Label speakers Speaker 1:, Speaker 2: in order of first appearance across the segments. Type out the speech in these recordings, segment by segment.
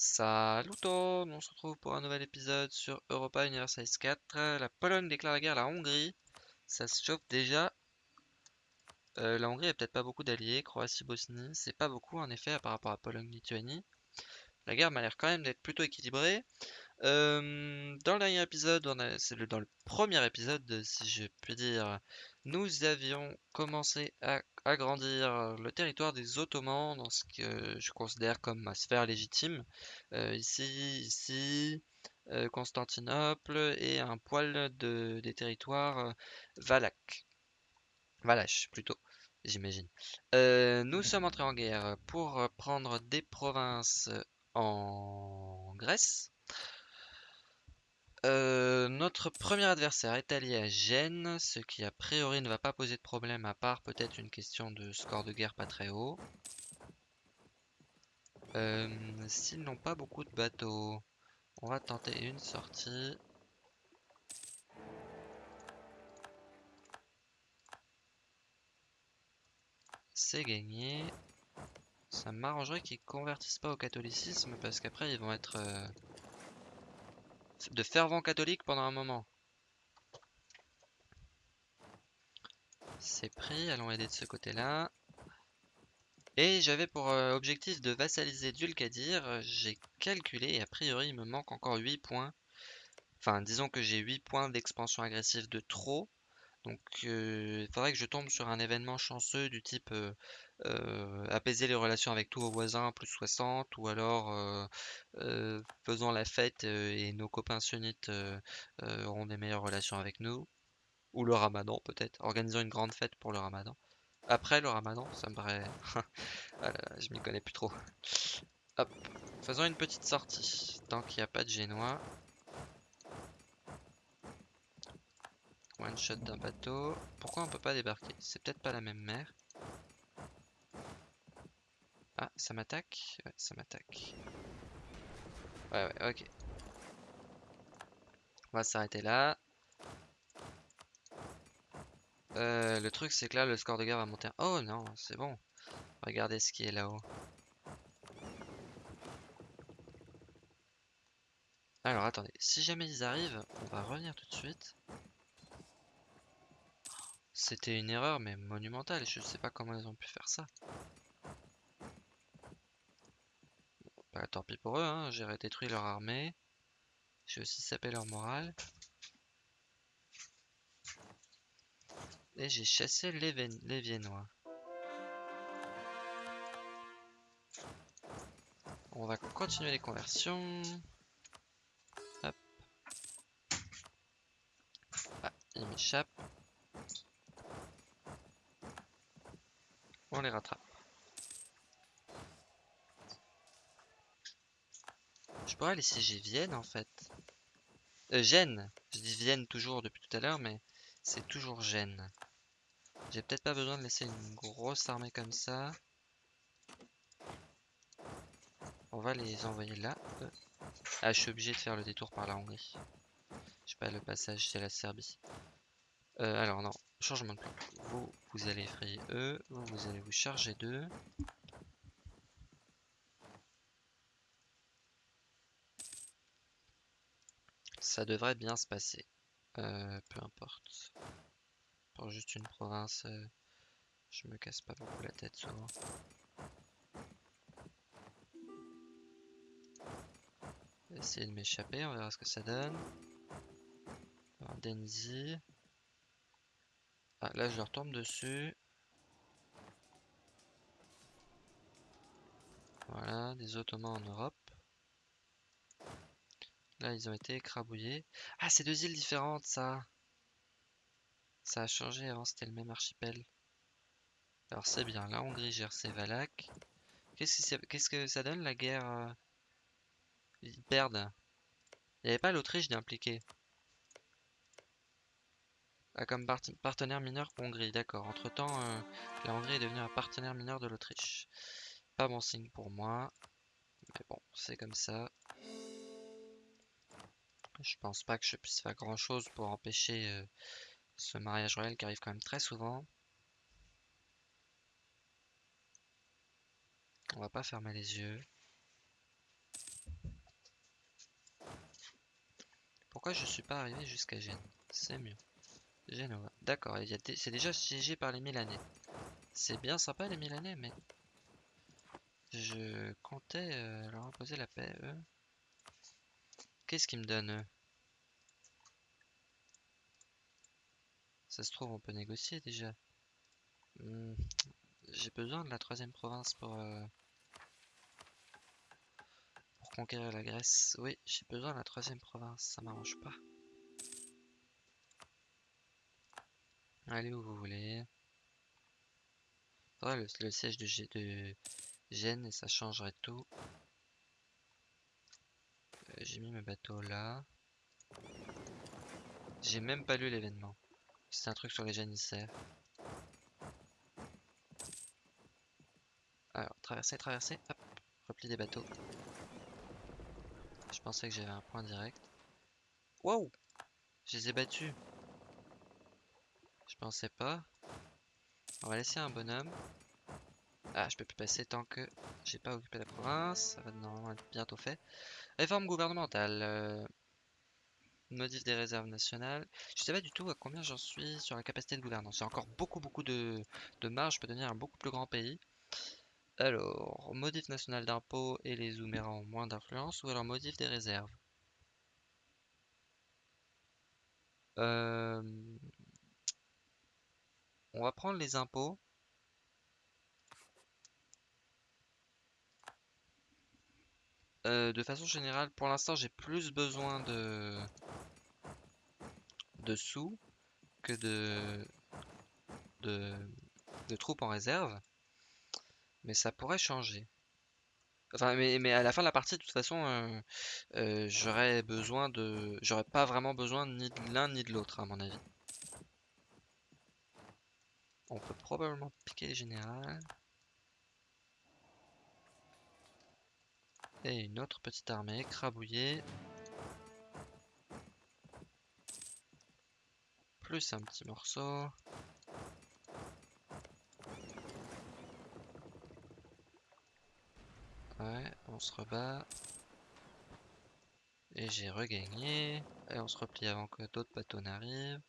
Speaker 1: Salut tout le monde, on se retrouve pour un nouvel épisode sur Europa Universalis 4. La Pologne déclare la guerre à la Hongrie. Ça se chauffe déjà. Euh, la Hongrie a peut-être pas beaucoup d'alliés. Croatie-Bosnie, c'est pas beaucoup en effet par rapport à Pologne-Lituanie. La guerre m'a l'air quand même d'être plutôt équilibrée. Euh, dans le dernier épisode, c'est dans le premier épisode, si je puis dire, nous avions commencé à agrandir le territoire des Ottomans dans ce que je considère comme ma sphère légitime. Euh, ici, ici, euh, Constantinople et un poil de, des territoires Valak. Valache plutôt, j'imagine. nous sommes entrés en guerre pour prendre des provinces en Grèce. Euh, notre premier adversaire est allié à Gênes, ce qui a priori ne va pas poser de problème à part peut-être une question de score de guerre pas très haut. Euh, s'ils n'ont pas beaucoup de bateaux, on va tenter une sortie. C'est gagné. Ça m'arrangerait qu'ils convertissent pas au catholicisme parce qu'après ils vont être... Euh, de fervents catholiques pendant un moment. C'est pris, allons aider de ce côté-là. Et j'avais pour euh, objectif de vassaliser Dulkadir. J'ai calculé et a priori il me manque encore 8 points. Enfin, disons que j'ai 8 points d'expansion agressive de trop. Donc euh, il faudrait que je tombe sur un événement chanceux du type euh, euh, apaiser les relations avec tous vos voisins, plus 60, ou alors faisant la fête et nos copains sunnites auront des meilleures relations avec nous. Ou le ramadan peut-être, organisons une grande fête pour le ramadan. Après le ramadan, ça me paraît... Ah je m'y connais plus trop. Hop, faisons une petite sortie, tant qu'il n'y a pas de génois. One shot d'un bateau. Pourquoi on peut pas débarquer? C'est peut-être pas la même mer. Ah, ça m'attaque Ouais, ça m'attaque. Ouais, ouais, ok. On va s'arrêter là. Euh, le truc, c'est que là, le score de guerre va monter. Oh non, c'est bon. Regardez ce qui est là-haut. Alors, attendez. Si jamais ils arrivent, on va revenir tout de suite. C'était une erreur, mais monumentale. Je sais pas comment ils ont pu faire ça. Bah, tant pis pour eux, hein. j'ai détruit leur armée. J'ai aussi sapé leur morale. Et j'ai chassé les, les Viennois. On va continuer les conversions. Hop. Ah, il m'échappe. On les rattrape. Je pourrais aller siéger Vienne en fait. Euh, Gênes. Je dis Vienne toujours depuis tout à l'heure, mais c'est toujours Gênes. J'ai peut-être pas besoin de laisser une grosse armée comme ça. On va les envoyer là. Euh. Ah, je suis obligé de faire le détour par la Hongrie. Je sais pas, le passage, c'est la Serbie. Euh, alors non, changement de plan. Vous, vous allez effrayer eux. Vous, vous allez vous charger d'eux. Ça devrait bien se passer. Euh, peu importe. Pour juste une province, euh, je me casse pas beaucoup la tête souvent. Essayer de m'échapper, on verra ce que ça donne. Denzi. Ah, là, je leur tombe dessus. Voilà, des Ottomans en Europe. Là, ils ont été écrabouillés. Ah, c'est deux îles différentes, ça. Ça a changé, avant c'était le même archipel. Alors c'est bien, la Hongrie gère ses Valaques. Qu'est-ce que ça donne la guerre euh? Ils perdent? Il n'y avait pas l'Autriche d'impliquer. Ah, comme partenaire mineur Hongrie, d'accord. Entre temps, euh, la Hongrie est devenue un partenaire mineur de l'Autriche. Pas bon signe pour moi. Mais bon, c'est comme ça. Je pense pas que je puisse faire grand chose pour empêcher euh, ce mariage royal qui arrive quand même très souvent. On va pas fermer les yeux. Pourquoi je suis pas arrivé jusqu'à Gênes? C'est mieux. Genova. D'accord, c'est déjà siégé par les Milanais. C'est bien sympa les Milanais, mais... Je comptais euh, leur imposer la paix, eux. Qu'est-ce qu'ils me donnent, eux Ça se trouve, on peut négocier déjà. Hmm, j'ai besoin de la troisième province pour... Euh, pour conquérir la Grèce. Oui, j'ai besoin de la troisième province, ça m'arrange pas. Allez où vous voulez. le, siège de, de Gênes et ça changerait tout. Euh, j'ai mis mes bateaux là. J'ai même pas lu l'événement. C'est un truc sur les janissaires. Alors, traverser, traverser, hop, repli des bateaux. Je pensais que j'avais un point direct. Wow Je les ai battus. Je pensais pas. On va laisser un bonhomme. Ah, je peux plus passer tant que j'ai pas occupé la province. Ça va normalement être bientôt fait. Réforme gouvernementale. Euh, modif des réserves nationales. Je sais pas du tout à combien j'en suis sur la capacité de gouvernance. J'ai encore beaucoup beaucoup de, de marge. Je peux devenir un beaucoup plus grand pays. Alors, modif national d'impôt et les Zoomérans ont moins d'influence. Ou alors modif des réserves? Euh, on va prendre les impôts. Euh, de façon générale, pour l'instant, j'ai plus besoin de... de sous que de... de, troupes en réserve. Mais ça pourrait changer. Enfin, mais, à la fin de la partie, de toute façon, euh, euh, j'aurais besoin de... J'aurais pas vraiment besoin ni de l'un ni de l'autre, à mon avis. On peut probablement piquer les générales. Et une autre petite armée écrabouillée. Plus un petit morceau. Ouais, on se rebat. Et j'ai regagné. Et on se replie avant que d'autres bateaux n'arrivent.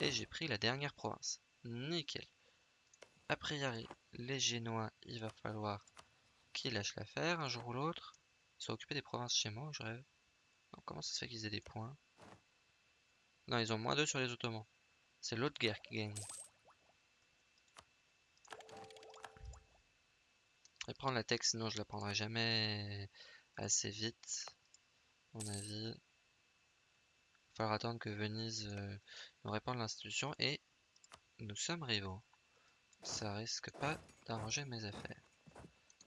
Speaker 1: Et j'ai pris la dernière province. Nickel. A priori, les Génois, il va falloir qu'ils lâchent l'affaire un jour ou l'autre. Ils sont occupés des provinces chez moi, je rêve. comment ça se fait qu'ils aient des points? Non, ils ont moins 2 sur les Ottomans. C'est l'autre guerre qui gagne. Et prendre la texte, sinon je la prendrai jamais assez vite. À mon avis. Il falloir attendre que Venise euh, nous répande l'institution et nous sommes rivaux. Ça risque pas d'arranger mes affaires.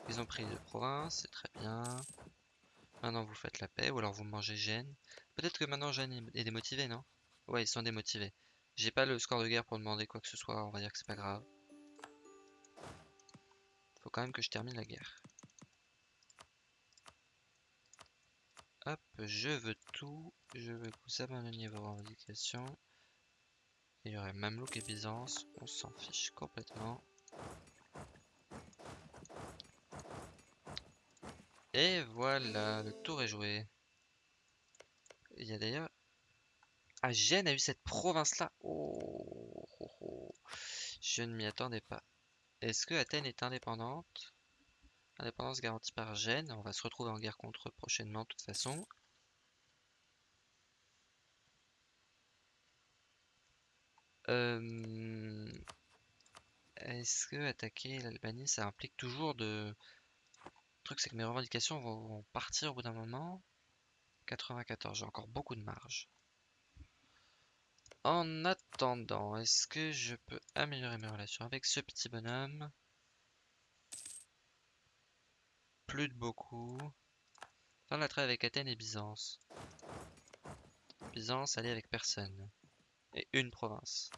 Speaker 1: Ils ont pris deux provinces, c'est très bien. Maintenant vous faites la paix, ou alors vous mangez Gênes. Peut-être que maintenant Gênes est démotivé, non? Ouais, ils sont démotivés. J'ai pas le score de guerre pour demander quoi que ce soit, on va dire que c'est pas grave. Faut quand même que je termine la guerre. Hop, je veux tout. Je veux que vous abandonniez vos revendications. Il y aurait Mamelouk et Byzance, on s'en fiche complètement. Et voilà, le tour est joué. Il y a d'ailleurs... Ah, Gênes a eu cette province-là. Oh, oh, oh, Je ne m'y attendais pas. Est-ce que Athènes est indépendante? Indépendance garantie par Gênes. On va se retrouver en guerre contre eux prochainement de toute façon. Euh, est-ce que attaquer l'Albanie, ça implique toujours de... Le truc, c'est que mes revendications vont partir au bout d'un moment. 94, j'ai encore beaucoup de marge. En attendant, est-ce que je peux améliorer mes relations avec ce petit bonhomme? Plus de beaucoup. Fin la trêve avec Athènes et Byzance. Byzance, aller avec personne et une province.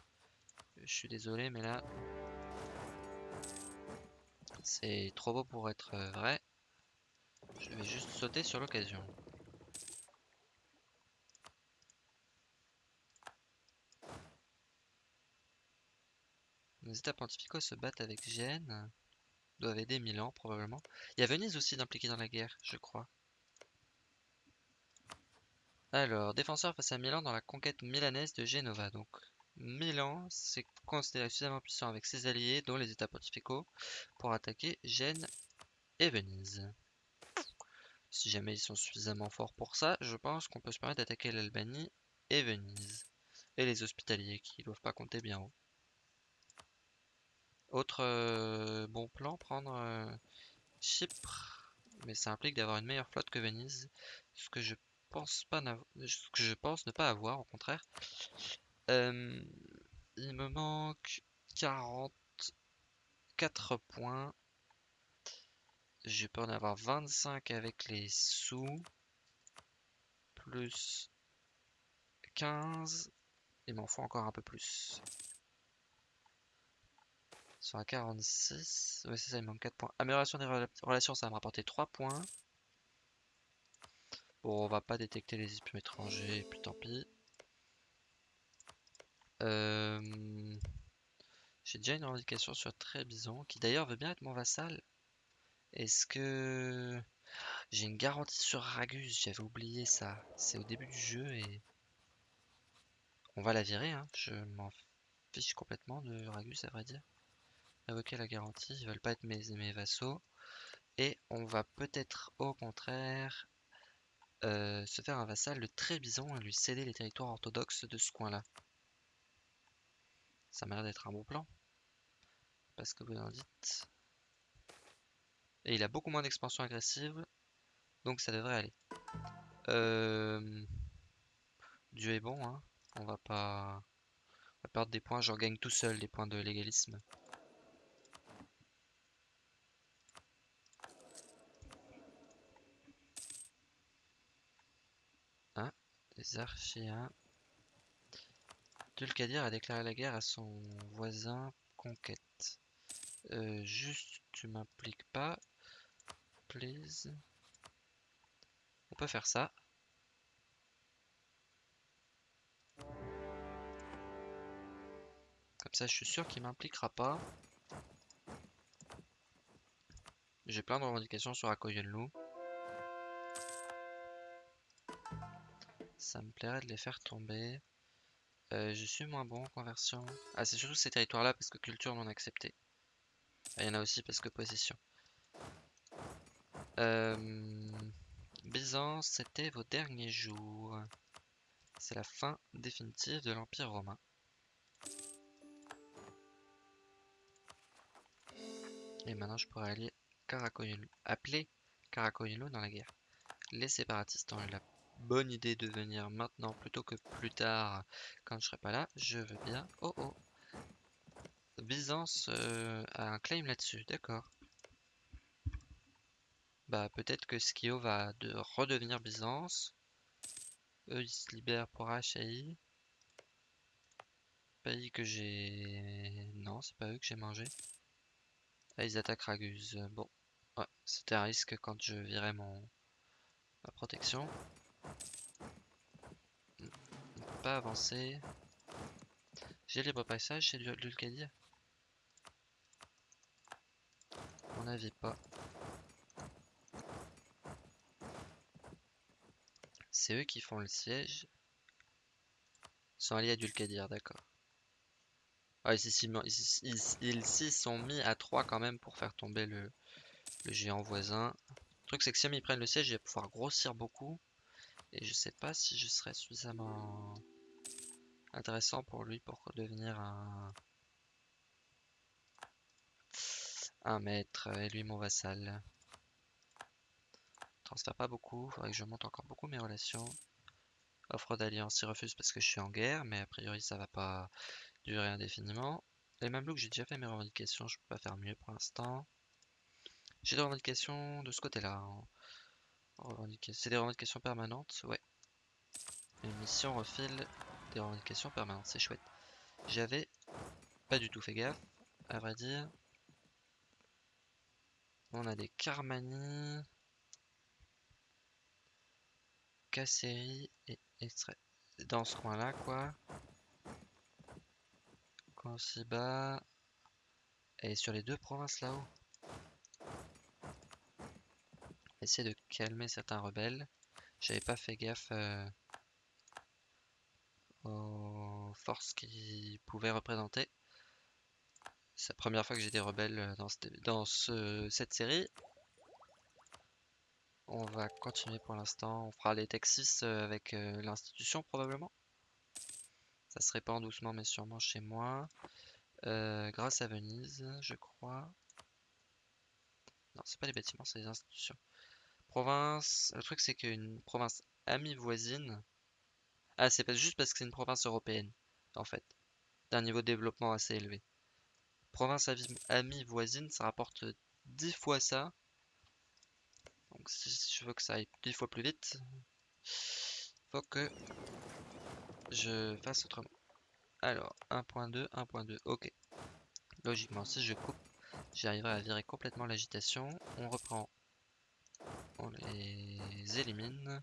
Speaker 1: Je suis désolé, mais là, c'est trop beau pour être euh, vrai. Je vais juste sauter sur l'occasion. Les états pontificaux se battent avec Gênes. Doivent aider Milan, probablement. Il y a Venise aussi d'impliquer dans la guerre, je crois. Alors, défenseur face à Milan dans la conquête milanaise de Genova. Donc, Milan s'est considéré suffisamment puissant avec ses alliés, dont les États pontificaux, pour attaquer Gênes et Venise. Si jamais ils sont suffisamment forts pour ça, je pense qu'on peut se permettre d'attaquer l'Albanie et Venise. Et les hospitaliers qui doivent pas compter bien haut. Autre euh, bon plan, prendre euh, Chypre. Mais ça implique d'avoir une meilleure flotte que Venise. Ce que je pense pas ce ne pas avoir, au contraire. Euh, il me manque 44 points. Je peux en avoir 25 avec les sous. Plus 15. Il m'en faut encore un peu plus. Sont à 46. Ouais, c'est ça, il manque 4 points. Amélioration des relations, ça va me rapporter 3 points. Bon, on va pas détecter les espions étrangers, puis tant pis. Euh, j'ai déjà une revendication sur Trébizon, qui d'ailleurs veut bien être mon vassal. Est-ce que... J'ai une garantie sur Ragus, j'avais oublié ça. C'est au début du jeu et... On va la virer, hein. je m'en fiche complètement de Ragus à vrai dire. Invoquer la garantie, ils veulent pas être mes, vassaux. Et on va peut-être au contraire euh, se faire un vassal de Trébizon et lui céder les territoires orthodoxes de ce coin-là. Ça m'a l'air d'être un bon plan. Parce que vous en dites. Et il a beaucoup moins d'expansion agressive. Donc ça devrait aller. Euh, Dieu est bon, hein. On va pas... On va perdre des points. J'en gagne tout seul des points de légalisme. Ah, les archéens. Dulcadir a déclaré la guerre à son voisin Conquête. Euh, juste, tu m'impliques pas. Please. On peut faire ça. Comme ça, je suis sûr qu'il m'impliquera pas. J'ai plein de revendications sur Akoyenlu. Ça me plairait de les faire tomber. Euh, je suis moins bon en conversion. Ah, c'est surtout ces territoires-là parce que culture m'en a accepté. Ah, il y en a aussi parce que possession. Euh, Byzance, c'était vos derniers jours. C'est la fin définitive de l'Empire romain. Et maintenant, je pourrais aller appeler Caracoyolo dans la guerre. Les séparatistes ont eu la bonne idée de venir maintenant plutôt que plus tard quand je serai pas là. Je veux bien. Oh oh. Byzance euh, a un claim là-dessus, d'accord. Bah peut-être que Skio va de redevenir Byzance. Eux ils se libèrent pour HAI. Pays que j'ai... Non, c'est pas eux que j'ai mangé. Ah, ils attaquent Raguse. Bon, ouais, c'était un risque quand je virais mon ma protection. Pas avancer. J'ai libre passage chez Lulkadir mon avis pas. C'est eux qui font le siège. Ils sont alliés à Dulkadir, d'accord. Ah, ils s'y sont mis à 3 quand même pour faire tomber le, géant voisin. Le truc c'est que si ils prennent le siège, il va pouvoir grossir beaucoup. Et je sais pas si je serais suffisamment intéressant pour lui pour devenir un maître et lui mon vassal. Transfère pas beaucoup, faudrait que je monte encore beaucoup mes relations. Offre d'alliance, il refuse parce que je suis en guerre, mais a priori ça va pas durer indéfiniment. Les Mamelouks, j'ai déjà fait mes revendications, je peux pas faire mieux pour l'instant. J'ai des revendications de ce côté-là. C'est des revendications permanentes, ouais. Une mission refile des revendications permanentes, c'est chouette. J'avais pas du tout fait gaffe, à vrai dire. On a des Carmani, Casseri et Extrait. Dans ce coin-là, quoi. Consiba. Et sur les deux provinces là-haut. Essayer de calmer certains rebelles. J'avais pas fait gaffe. Euh, aux forces qu'il pouvait représenter. C'est la première fois que j'ai des rebelles dans, cette, dans cette série. On va continuer pour l'instant. On fera les Texas avec euh, l'institution probablement. Ça se répand doucement mais sûrement chez moi. Euh, grâce à Venise, je crois. Non, c'est pas les bâtiments, c'est les institutions. Province. Le truc, c'est qu'une province amie voisine. Ah, c'est pas juste parce que c'est une province européenne, en fait. D'un niveau de développement assez élevé. Province amie voisine, ça rapporte 10 fois ça. Donc, si je veux que ça aille 10 fois plus vite, faut que je fasse autrement. Alors, 1.2, 1.2, ok. Logiquement, si je coupe, j'arriverai à virer complètement l'agitation. On reprend. On les élimine.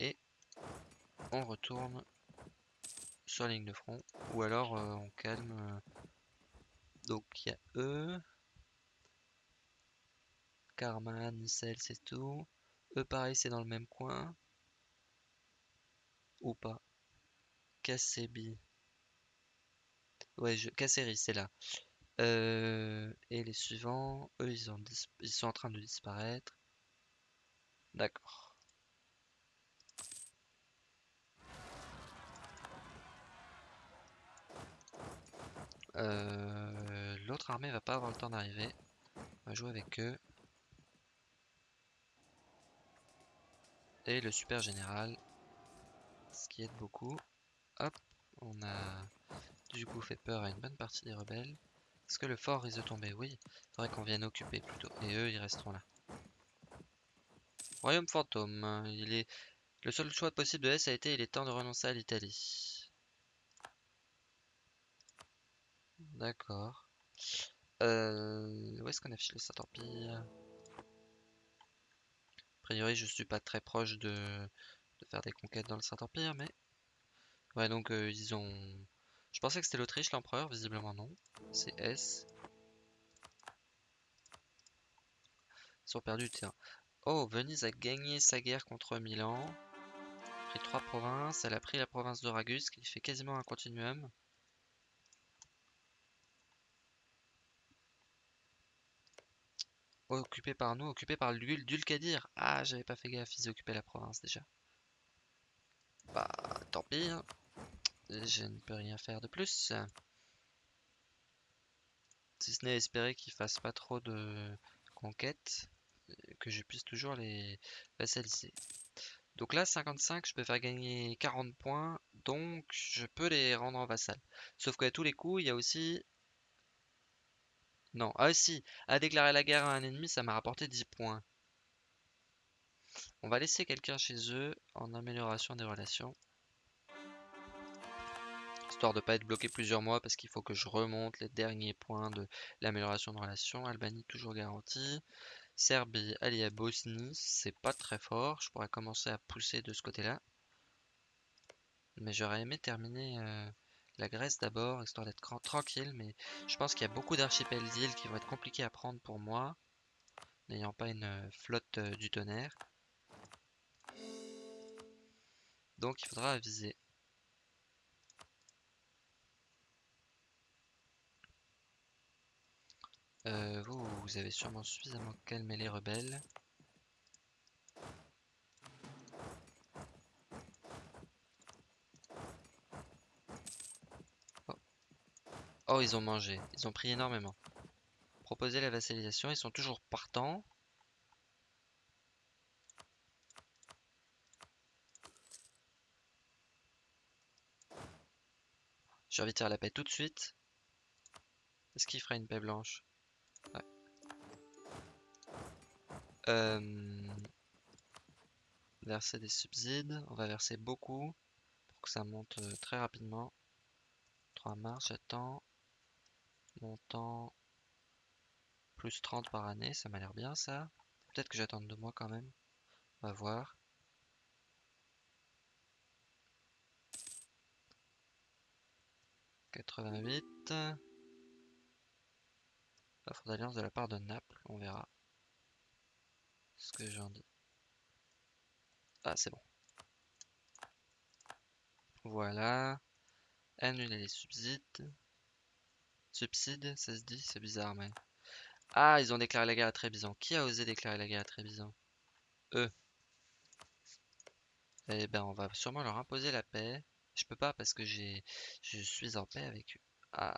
Speaker 1: Et on retourne sur la ligne de front. Ou alors euh, on calme. Donc il y a eux. Karma, Nicel, c'est tout. Eux pareil, c'est dans le même coin. Ou pas. Kassebi. Ouais, je... C'est là. Euh, et les suivants, eux, ils sont en train de disparaître. D'accord. Euh, l'autre armée va pas avoir le temps d'arriver. On va jouer avec eux. Et le super général. Ce qui aide beaucoup. Hop, on a du coup fait peur à une bonne partie des rebelles. Est-ce que le fort risque de tomber? Oui. Il faudrait qu'on vienne occuper plutôt. Et eux, ils resteront là. Royaume fantôme. Il est... Le seul choix possible de S a été il est temps de renoncer à l'Italie. D'accord. Euh, où est-ce qu'on affiche le Saint-Empire? Priori, je suis pas très proche de, faire des conquêtes dans le Saint-Empire, mais... Ouais, donc euh, ils ont... Je pensais que c'était l'Autriche, l'empereur, visiblement non. C'est S. Ils ont perdu du terrain. Oh, Venise a gagné sa guerre contre Milan. Pris trois provinces. Elle a pris la province de Ragus, qui fait quasiment un continuum. Occupé par nous, occupé par Dulcadir. Ah, j'avais pas fait gaffe, ils occupaient la province déjà. Bah, tant pis. Hein. Je ne peux rien faire de plus. Si ce n'est espérer qu'ils fassent pas trop de conquêtes, que je puisse toujours les vassaliser. Donc là, 55, je peux faire gagner 40 points, donc je peux les rendre en vassal. Sauf qu'à tous les coups, il y a aussi non. Ah si, à déclarer la guerre à un ennemi, ça m'a rapporté 10 points. On va laisser quelqu'un chez eux en amélioration des relations. Histoire de pas être bloqué plusieurs mois parce qu'il faut que je remonte les derniers points de l'amélioration de relations. Albanie toujours garantie. Serbie alliée à Bosnie, c'est pas très fort. Je pourrais commencer à pousser de ce côté-là. Mais j'aurais aimé terminer... Euh, la Grèce d'abord, histoire d'être tranquille, mais je pense qu'il y a beaucoup d'archipels d'îles qui vont être compliqués à prendre pour moi, n'ayant pas une euh, flotte euh, du tonnerre. Donc il faudra aviser. Euh, vous, vous avez sûrement suffisamment calmé les rebelles. Oh, ils ont mangé. Ils ont pris énormément. Proposer la vassalisation, ils sont toujours partants. J'ai envie de faire la paix tout de suite. Est-ce qu'il fera une paix blanche? Ouais. Euh, verser des subsides. On va verser beaucoup pour que ça monte euh, très rapidement. 3 mars, j'attends. Montant plus 30 par année, ça m'a l'air bien ça. Peut-être que j'attends deux mois quand même. On va voir. « 88. Offre d'alliance de la part de Naples, on verra. Ce que j'en dis. Ah, c'est bon. Voilà. Annuler les subsides. Subsides, ça se dit? C'est bizarre, mais... Ah, ils ont déclaré la guerre à Trébizon. Qui a osé déclarer la guerre à Trébizon Eux. Eh ben, on va sûrement leur imposer la paix. Je peux pas parce que j'ai, je suis en paix avec eux. Ah.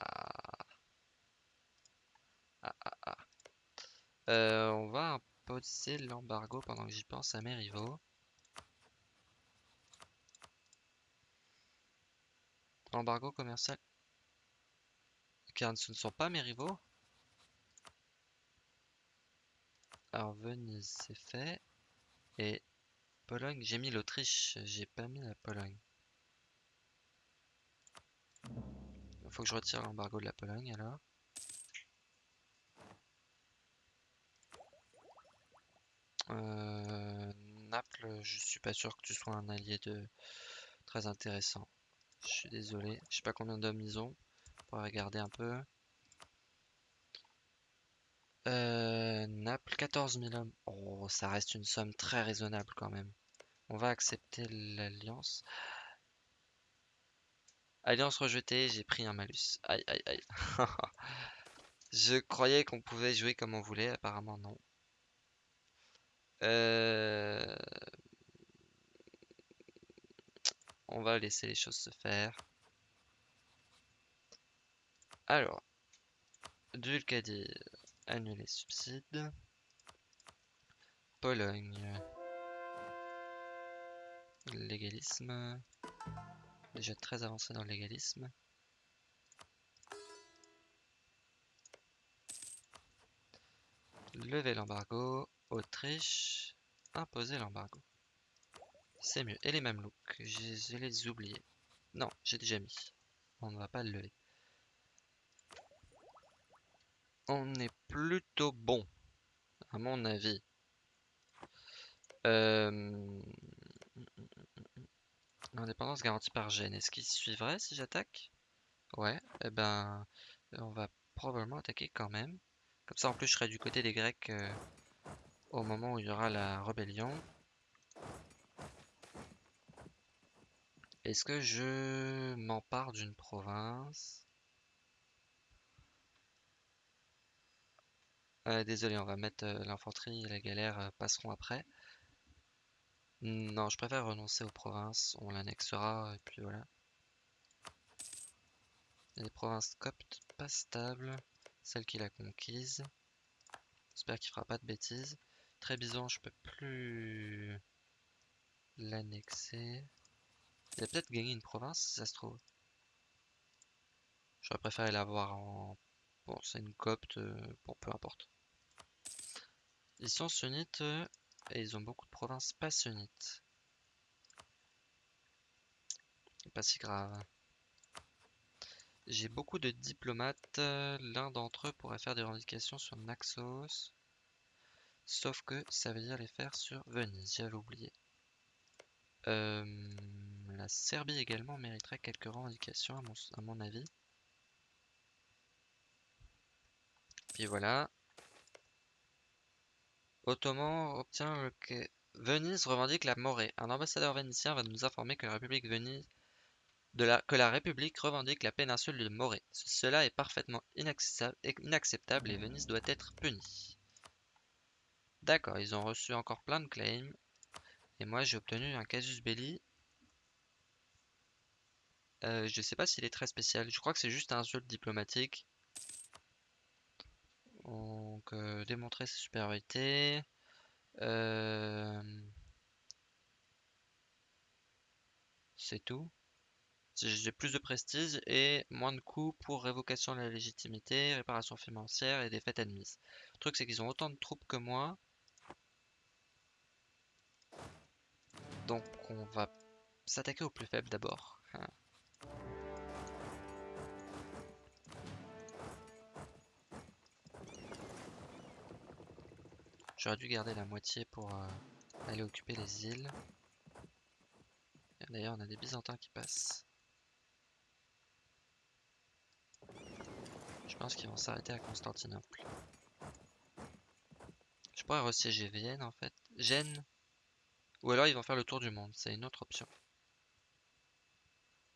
Speaker 1: Ah, ah, ah. Euh, on va imposer l'embargo pendant que j'y pense à mes rivaux. Embargo commercial. Car ce ne sont pas mes rivaux. Alors Venise, c'est fait. Et Pologne, j'ai mis l'Autriche, j'ai pas mis la Pologne. Faut que je retire l'embargo de la Pologne alors. Euh, Naples, je suis pas sûr que tu sois un allié de très intéressant. Je suis désolé, je sais pas combien d'hommes ils ont. On va regarder un peu. Euh, Naples, 14 000 hommes. Oh, ça reste une somme très raisonnable quand même. On va accepter l'alliance. Alliance rejetée, j'ai pris un malus. Aïe, aïe, aïe. Je croyais qu'on pouvait jouer comme on voulait, apparemment non. Euh, on va laisser les choses se faire. Alors, Dulcadir, annuler subsides. Pologne. Légalisme. Déjà très avancé dans le légalisme. Lever l'embargo. Autriche. Imposer l'embargo. C'est mieux. Et les Mamelouks. Je les oubliés. Non, j'ai déjà mis. On ne va pas le lever. On est plutôt bon. À mon avis. Euh... Indépendance garantie par Gênes. Est-ce qu'il suivrait si j'attaque? Ouais, eh ben, on va probablement attaquer quand même. Comme ça, en plus, je serai du côté des Grecs euh, au moment où il y aura la rébellion. Est-ce que je m'empare d'une province? Euh, Désolé, on va mettre euh, l'infanterie et la galère passeront après. Non, je préfère renoncer aux provinces. On l'annexera et puis voilà. les provinces coptes pas stables. Celle qu'il a conquise. J'espère qu'il fera pas de bêtises. Trébizon, je peux plus l'annexer. Il a peut-être gagné une province si ça se trouve. J'aurais préféré l'avoir en... Bon, c'est une copte. Euh, bon, peu importe. Ils sont sunnites. Et ils ont beaucoup de provinces pas sunnites. Pas si grave. J'ai beaucoup de diplomates. L'un d'entre eux pourrait faire des revendications sur Naxos. Sauf que ça veut dire les faire sur Venise, j'avais oublié. Euh, la Serbie également mériterait quelques revendications à mon avis. Puis voilà. Ottoman obtient le quai. Venise revendique la Morée. Un ambassadeur vénitien va nous informer que la République Venise de la, que la République revendique la péninsule de Morée. Cela est parfaitement inacceptable et Venise doit être punie. D'accord, ils ont reçu encore plein de claims. Et moi j'ai obtenu un casus belli. Euh, je sais pas s'il est très spécial. Je crois que c'est juste un insulte diplomatique. Donc, euh, démontrer ses supériorités. Euh, c'est tout. J'ai plus de prestige et moins de coûts pour révocation de la légitimité, réparation financière et défaite admise. Le truc, c'est qu'ils ont autant de troupes que moi. Donc, on va s'attaquer au plus faible d'abord. J'aurais dû garder la moitié pour euh, aller occuper les îles. D'ailleurs, on a des Byzantins qui passent. Je pense qu'ils vont s'arrêter à Constantinople. Je pourrais resiéger Vienne en fait. Gênes. Ou alors ils vont faire le tour du monde. C'est une autre option.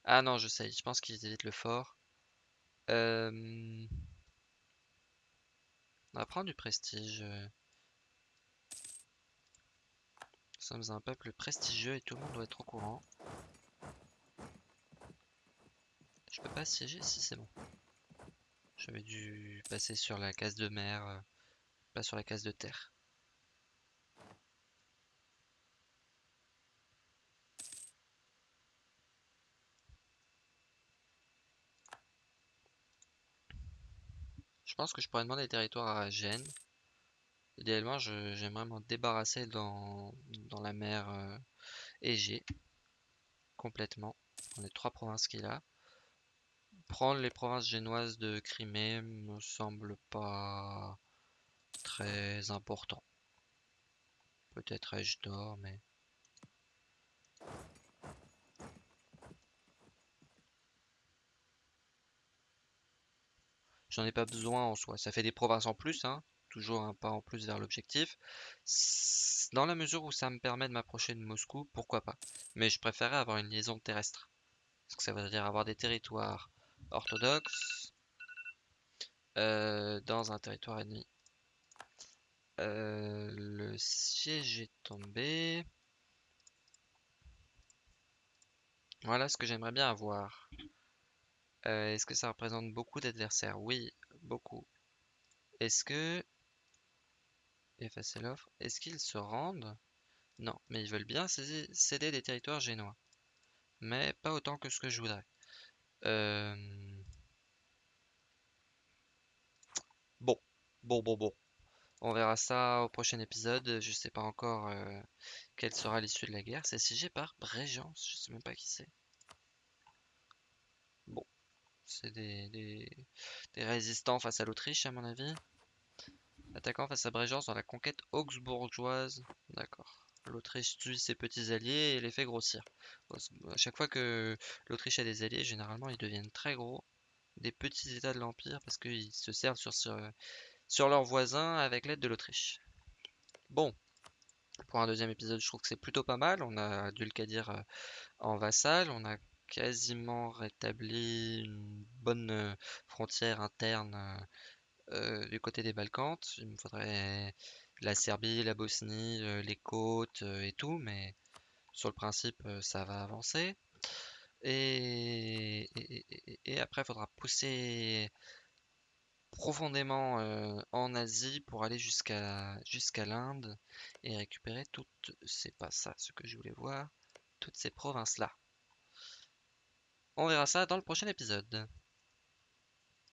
Speaker 1: Ah non, je sais, je pense qu'ils évitent le fort. Euh, On va prendre du prestige. Nous sommes un peuple prestigieux et tout le monde doit être au courant. Je peux pas siéger si c'est bon. J'avais dû passer sur la case de mer, euh, pas sur la case de terre. Je pense que je pourrais demander des territoires à Gênes. Idéalement, j'aimerais m'en débarrasser dans, dans la mer euh, Égée. Complètement. On est trois provinces qu'il a. Prendre les provinces génoises de Crimée me semble pas très important. Peut-être ai-je tort, mais... J'en ai pas besoin en soi. Ça fait des provinces en plus, hein. Toujours un pas en plus vers l'objectif. Dans la mesure où ça me permet de m'approcher de Moscou, pourquoi pas. Mais je préférais avoir une liaison terrestre. Parce que ça veut dire avoir des territoires orthodoxes euh, dans un territoire ennemi. Euh, le siège est tombé. Voilà ce que j'aimerais bien avoir. Euh, est-ce que ça représente beaucoup d'adversaires? Oui, beaucoup. Est-ce que... Effacer l'offre. Est-ce qu'ils se rendent? Non, mais ils veulent bien céder des territoires génois. Mais pas autant que ce que je voudrais. Euh, bon, bon, bon, bon. On verra ça au prochain épisode. Je sais pas encore euh, quelle sera l'issue de la guerre. C'est siégé par Brégence. Je sais même pas qui c'est. Bon. C'est des, résistants face à l'Autriche, à mon avis. Attaquant face à Brégence dans la conquête augsbourgeoise. D'accord. L'Autriche tue ses petits alliés et les fait grossir. À chaque fois que l'Autriche a des alliés, généralement ils deviennent très gros. Des petits états de l'Empire parce qu'ils se servent sur, leurs voisins avec l'aide de l'Autriche. Bon, pour un deuxième épisode, je trouve que c'est plutôt pas mal. On a dû le dire euh, en vassal. On a quasiment rétabli une bonne euh, frontière interne euh, euh, du côté des Balkans. Il me faudrait la Serbie, la Bosnie, les côtes et tout, mais sur le principe, ça va avancer. Et, après, il faudra pousser profondément en Asie pour aller jusqu'à jusqu'à l'Inde et récupérer toutes, c'est pas ça ce que je voulais voir, toutes ces provinces-là. On verra ça dans le prochain épisode.